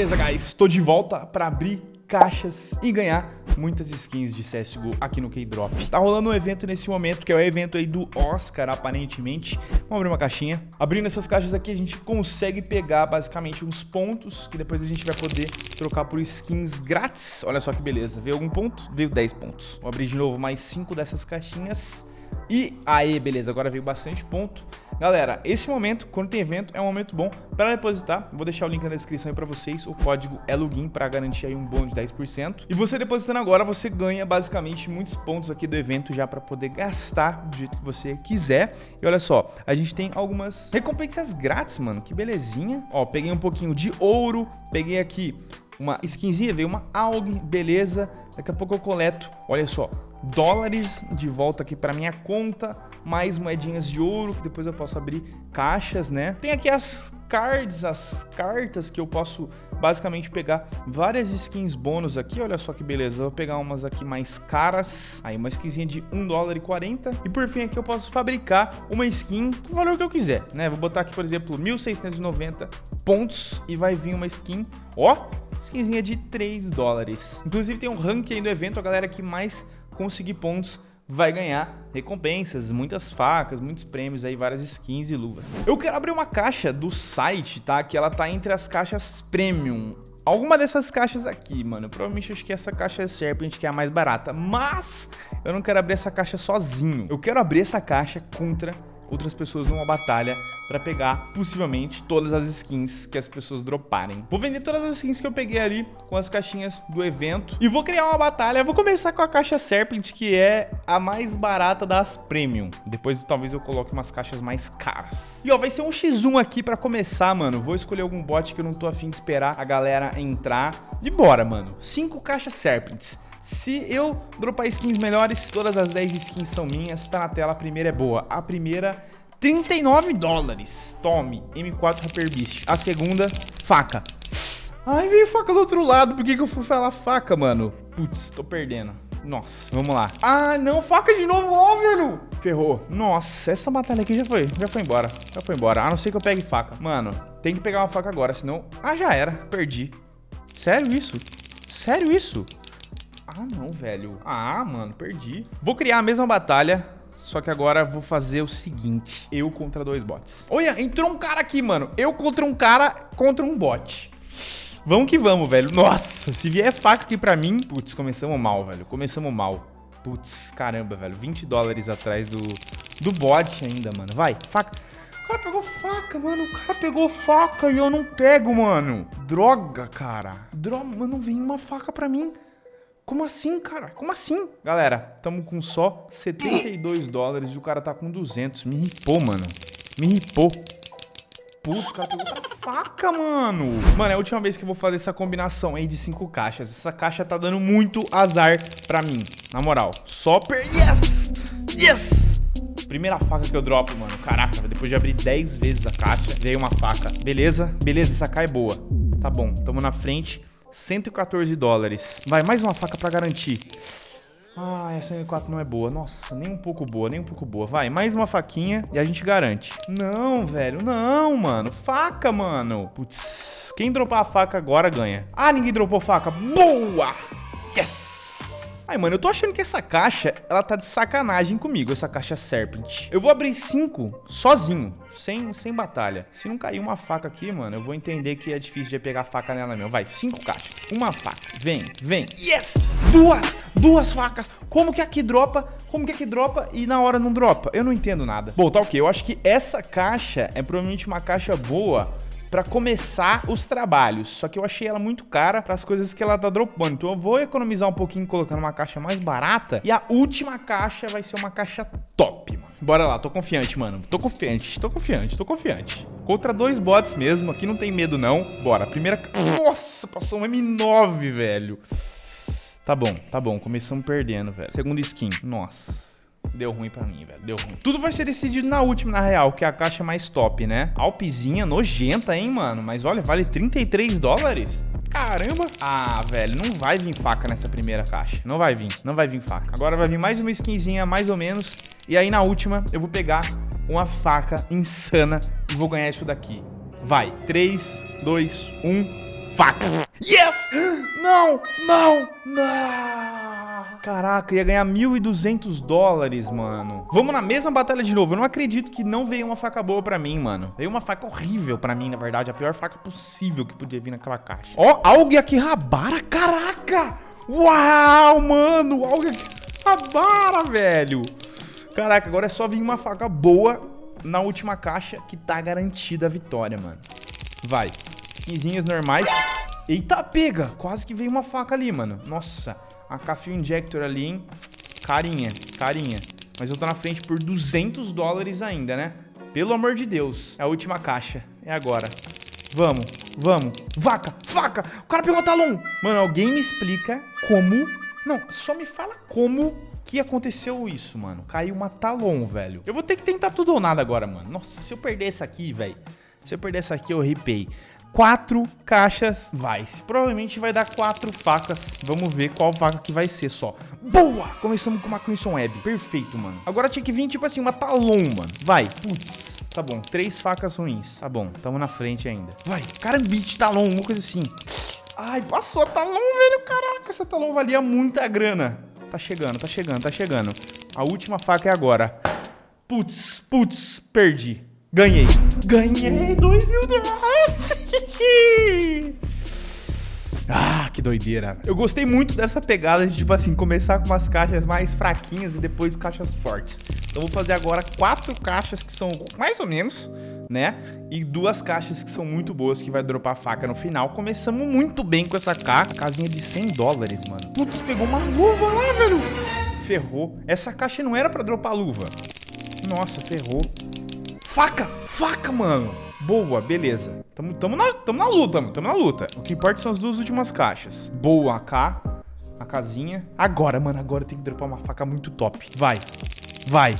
Beleza, guys, tô de volta pra abrir caixas e ganhar muitas skins de CSGO aqui no K-Drop. Tá rolando um evento nesse momento, que é o evento aí do Oscar, aparentemente. Vamos abrir uma caixinha. Abrindo essas caixas aqui, a gente consegue pegar basicamente uns pontos, que depois a gente vai poder trocar por skins grátis. Olha só que beleza. Veio algum ponto? Veio 10 pontos. Vou abrir de novo mais 5 dessas caixinhas. E aí, beleza, agora veio bastante ponto. Galera, esse momento, quando tem evento, é um momento bom para depositar. Vou deixar o link na descrição aí para vocês. O código é login para garantir aí um bônus de 10%. E você depositando agora, você ganha basicamente muitos pontos aqui do evento já para poder gastar do jeito que você quiser. E olha só, a gente tem algumas recompensas grátis, mano. Que belezinha. Ó, peguei um pouquinho de ouro, peguei aqui uma skinzinha, veio uma AUG, beleza. Daqui a pouco eu coleto, olha só, dólares de volta aqui para minha conta, mais moedinhas de ouro, que depois eu posso abrir caixas, né? Tem aqui as cards, as cartas que eu posso basicamente pegar várias skins bônus aqui, olha só que beleza, vou pegar umas aqui mais caras, aí uma skinzinha de 1 dólar e 40, e por fim aqui eu posso fabricar uma skin do valor que eu quiser, né, vou botar aqui por exemplo 1690 pontos e vai vir uma skin, ó, skinzinha de 3 dólares, inclusive tem um ranking aí do evento, a galera que mais conseguir pontos vai ganhar recompensas, muitas facas, muitos prêmios aí, várias skins e luvas. Eu quero abrir uma caixa do site, tá? Que ela tá entre as caixas premium. Alguma dessas caixas aqui, mano, provavelmente acho que essa caixa é Serpent que é a mais barata, mas eu não quero abrir essa caixa sozinho. Eu quero abrir essa caixa contra outras pessoas numa batalha para pegar, possivelmente, todas as skins que as pessoas droparem. Vou vender todas as skins que eu peguei ali com as caixinhas do evento e vou criar uma batalha. Vou começar com a caixa Serpent, que é a mais barata das Premium. Depois, talvez, eu coloque umas caixas mais caras. E, ó, vai ser um X1 aqui para começar, mano. Vou escolher algum bot que eu não tô afim de esperar a galera entrar. E bora, mano. Cinco caixas Serpents. Se eu dropar skins melhores, todas as 10 skins são minhas. Tá na tela, a primeira é boa. A primeira, 39 dólares. Tome, M4 Rapper Beast. A segunda, faca. Ai, veio faca do outro lado. Por que, que eu fui falar faca, mano? Putz, tô perdendo. Nossa, vamos lá. Ah, não, faca de novo, ó, velho. Ferrou. Nossa, essa batalha aqui já foi, já foi embora. Já foi embora, a não ser que eu pegue faca. Mano, tem que pegar uma faca agora, senão... Ah, já era, perdi. Sério isso? Sério isso? Ah, não, velho. Ah, mano, perdi. Vou criar a mesma batalha, só que agora vou fazer o seguinte. Eu contra dois bots. Olha, entrou um cara aqui, mano. Eu contra um cara contra um bot. Vamos que vamos, velho. Nossa, se vier faca aqui pra mim... Putz, começamos mal, velho. Começamos mal. Putz, caramba, velho. 20 dólares atrás do, do bot ainda, mano. Vai, faca. O cara pegou faca, mano. O cara pegou faca e eu não pego, mano. Droga, cara. Droga, mano, vem uma faca pra mim. Como assim, cara? Como assim? Galera, tamo com só 72 dólares e o cara tá com 200. Me ripou, mano. Me ripou. Putz, o cara pegou outra faca, mano. Mano, é a última vez que eu vou fazer essa combinação aí de cinco caixas. Essa caixa tá dando muito azar pra mim. Na moral. Só per... Yes! Yes! Primeira faca que eu dropo, mano. Caraca, depois de abrir 10 vezes a caixa, veio uma faca. Beleza? Beleza, essa cai é boa. Tá bom, tamo na frente. 114 dólares. Vai, mais uma faca pra garantir. Ah, essa M4 não é boa. Nossa, nem um pouco boa, nem um pouco boa. Vai, mais uma faquinha e a gente garante. Não, velho, não, mano. Faca, mano. Putz, quem dropar a faca agora ganha. Ah, ninguém dropou faca. Boa! Yes! Ai, mano, eu tô achando que essa caixa, ela tá de sacanagem comigo, essa caixa Serpent. Eu vou abrir cinco sozinho, sem, sem batalha. Se não cair uma faca aqui, mano, eu vou entender que é difícil de pegar faca nela mesmo. Vai, cinco caixas, uma faca. Vem, vem. Yes! Duas! Duas facas! Como que aqui dropa? Como que aqui dropa e na hora não dropa? Eu não entendo nada. Bom, tá ok. Eu acho que essa caixa é provavelmente uma caixa boa para começar os trabalhos. Só que eu achei ela muito cara para as coisas que ela tá dropando. Então eu vou economizar um pouquinho colocando uma caixa mais barata. E a última caixa vai ser uma caixa top, mano. Bora lá, tô confiante, mano. Tô confiante, tô confiante, tô confiante. Contra dois bots mesmo, aqui não tem medo não. Bora, primeira... Nossa, passou um M9, velho. Tá bom, tá bom, começamos perdendo, velho. Segunda skin, nossa. Deu ruim pra mim, velho. Deu ruim. Tudo vai ser decidido na última, na real, que é a caixa mais top, né? Alpizinha nojenta, hein, mano? Mas olha, vale 33 dólares? Caramba! Ah, velho, não vai vir faca nessa primeira caixa. Não vai vir, não vai vir faca. Agora vai vir mais uma skinzinha, mais ou menos. E aí na última eu vou pegar uma faca insana e vou ganhar isso daqui. Vai, 3, 2, 1, faca. Yes! Não, não, não. Caraca, ia ganhar 1.200 dólares, mano. Vamos na mesma batalha de novo. Eu não acredito que não veio uma faca boa pra mim, mano. Veio uma faca horrível pra mim, na verdade. A pior faca possível que podia vir naquela caixa. Ó, algo aqui rabara, caraca! Uau, mano! Algo aqui rabara, velho. Caraca, agora é só vir uma faca boa na última caixa que tá garantida a vitória, mano. Vai. Skinzinhas normais. Eita, pega! Quase que veio uma faca ali, mano. Nossa, a Café Injector ali, hein? Carinha, carinha. Mas eu tô na frente por 200 dólares ainda, né? Pelo amor de Deus. É a última caixa. É agora. Vamos, vamos. Vaca, faca! O cara pegou o talão! Mano, alguém me explica como... Não, só me fala como que aconteceu isso, mano. Caiu uma talon, velho. Eu vou ter que tentar tudo ou nada agora, mano. Nossa, se eu perder essa aqui, velho. Se eu perder essa aqui, eu ripei quatro caixas Vice. Provavelmente vai dar quatro facas. Vamos ver qual faca que vai ser só. Boa! Começamos com uma Crimson Web. Perfeito, mano. Agora tinha que vir, tipo assim, uma Talon, mano. Vai. Putz. Tá bom. Três facas ruins. Tá bom. Tamo na frente ainda. Vai. Carambite, Talon. Uma coisa assim. Ai, passou a Talon, velho. Caraca, essa Talon valia muita grana. Tá chegando, tá chegando, tá chegando. A última faca é agora. Putz, putz, perdi. Ganhei. Ganhei dois mil dólares. ah, que doideira. Eu gostei muito dessa pegada de, tipo assim, começar com umas caixas mais fraquinhas e depois caixas fortes. Então vou fazer agora quatro caixas que são mais ou menos, né? E duas caixas que são muito boas, que vai dropar faca no final. Começamos muito bem com essa caixa. Casinha de 100 dólares, mano. Putz, pegou uma luva lá, velho. Ferrou. Essa caixa não era pra dropar luva. Nossa, ferrou. Faca! Faca, mano! Boa, beleza. Tamo, tamo, na, tamo na luta, mano. Tamo na luta. O que importa são as duas últimas caixas. Boa, AK. A casinha. Agora, mano. Agora eu tenho que dropar uma faca muito top. Vai. Vai.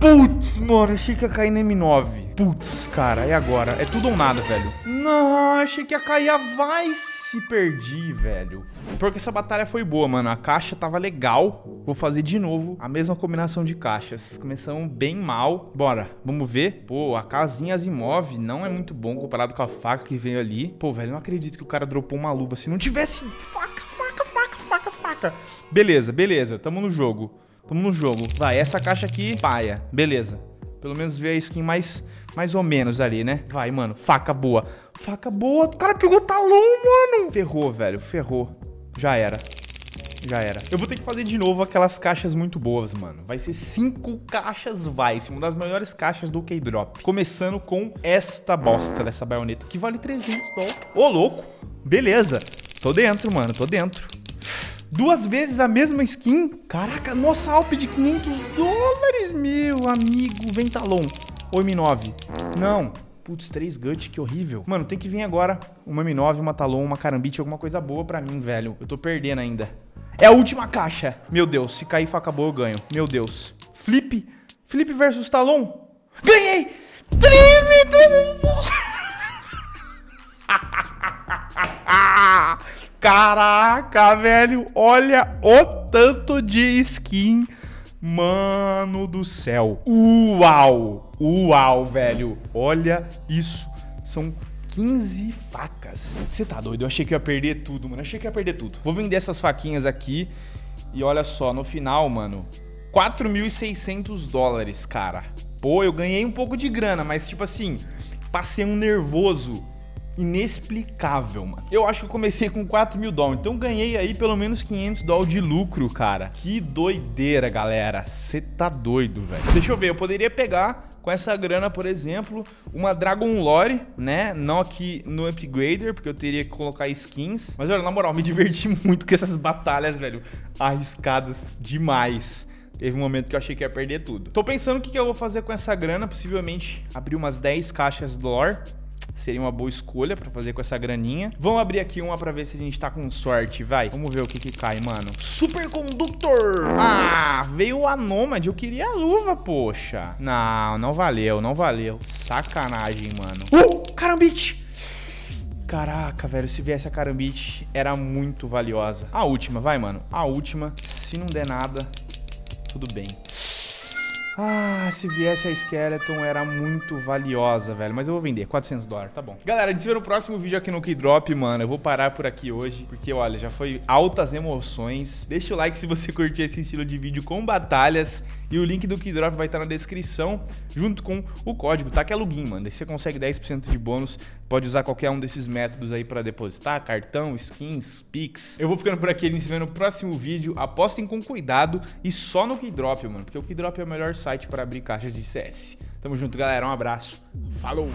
Putz, mano. Achei que ia cair na M9. Putz, cara, e agora? É tudo ou nada, velho. Não, achei que ia cair a Vice. Perdi, velho. Porque essa batalha foi boa, mano. A caixa tava legal. Vou fazer de novo a mesma combinação de caixas. Começamos bem mal. Bora, vamos ver. Pô, a casinha Asimov não é muito bom comparado com a faca que veio ali. Pô, velho, não acredito que o cara dropou uma luva. Se não tivesse faca, faca, faca, faca, faca. Beleza, beleza. Tamo no jogo. Tamo no jogo. Vai, essa caixa aqui, paia. Beleza. Pelo menos ver a skin mais, mais ou menos ali, né? Vai, mano. Faca boa. Faca boa. O cara pegou talão, mano. Ferrou, velho. Ferrou. Já era. Já era. Eu vou ter que fazer de novo aquelas caixas muito boas, mano. Vai ser cinco caixas Vice, uma das melhores caixas do K-Drop. Começando com esta bosta dessa baioneta, que vale 300 dólares. Ô, louco. Beleza. Tô dentro, mano. Tô dentro. Duas vezes a mesma skin? Caraca, nossa Alp de 500 dólares, meu amigo. Ventalon. Ou M9. Não. Putz, três gut, que horrível. Mano, tem que vir agora uma M9, uma Talon, uma Carambite, alguma coisa boa pra mim, velho. Eu tô perdendo ainda. É a última caixa. Meu Deus, se cair faca boa, eu ganho. Meu Deus. Flip. Flip versus Talon. Ganhei! 3.300 Caraca, velho. Olha o tanto de skin. Mano do céu. Uau. Uau, velho. Olha isso. São 15 facas. Você tá doido? Eu achei que ia perder tudo, mano. Eu achei que ia perder tudo. Vou vender essas faquinhas aqui. E olha só, no final, mano, 4.600 dólares, cara. Pô, eu ganhei um pouco de grana, mas tipo assim, passei um nervoso inexplicável, mano. Eu acho que eu comecei com 4 mil dólares, então ganhei aí pelo menos 500 dólares de lucro, cara. Que doideira, galera. Você tá doido, velho. Deixa eu ver, eu poderia pegar com essa grana, por exemplo, uma Dragon Lore, né? Não aqui no Upgrader, porque eu teria que colocar skins. Mas olha, na moral, me diverti muito com essas batalhas, velho. Arriscadas demais. Teve um momento que eu achei que ia perder tudo. Tô pensando o que, que eu vou fazer com essa grana. Possivelmente abrir umas 10 caixas do lore seria uma boa escolha pra fazer com essa graninha. Vamos abrir aqui uma pra ver se a gente tá com sorte, vai. Vamos ver o que que cai, mano. Superconductor! Ah, veio o Anômade. Eu queria a luva, poxa. Não, não valeu, não valeu. Sacanagem, mano. Uh, carambite! Caraca, velho, se viesse a carambite, era muito valiosa. A última, vai, mano. A última. Se não der nada, tudo bem. Ah, se viesse a Skeleton era muito valiosa, velho. Mas eu vou vender, 400 dólares, tá bom. Galera, a gente se vê no próximo vídeo aqui no Keydrop, mano. Eu vou parar por aqui hoje, porque, olha, já foi altas emoções. Deixa o like se você curtir esse estilo de vídeo com batalhas. E o link do Keydrop vai estar na descrição, junto com o código, tá? Que é login, mano. Daí você consegue 10% de bônus. Pode usar qualquer um desses métodos aí pra depositar, cartão, skins, Pix. Eu vou ficando por aqui, gente se vê no próximo vídeo. Apostem com cuidado e só no Keydrop, mano. Porque o Keydrop é o melhor site para abrir caixas de CS. Tamo junto, galera. Um abraço. Falou!